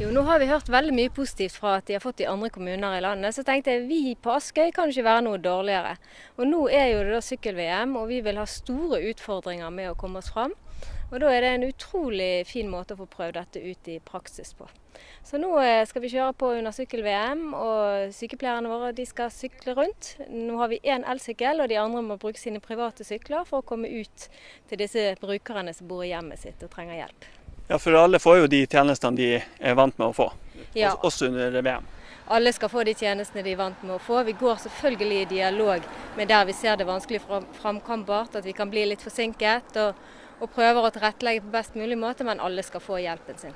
Jo, nå har vi hørt veldig mye positivt fra at de har fått i andre kommuner i landet. Så tenkte jeg vi på Askøy kan ikke være noe dårligere. Og nå er jo det da sykkel-VM, og vi vil ha store utfordringer med å komme oss fram. Og da er det en utrolig fin måte å få prøvd dette ut i praksis på. Så nå eh, skal vi kjøre på under sykkel-VM, og sykepleierne våre de skal sykle rundt. Nå har vi én elsykkel, og de andre må bruke sine private sykler for å komme ut til disse brukerne som bor i hjemmet sitt og trenger hjelp. Ja, for alle får jo de tjenestene de er vant med å få, Ja. også under VM. Alle skal få de tjenestene de er vant med å få. Vi går selvfølgelig i dialog med der vi ser det vanskelig fram- framkombart, at vi kan bli litt forsinket. Og, og prøver å tilrettelegge på best mulig måte, men alle skal få hjelpen sin.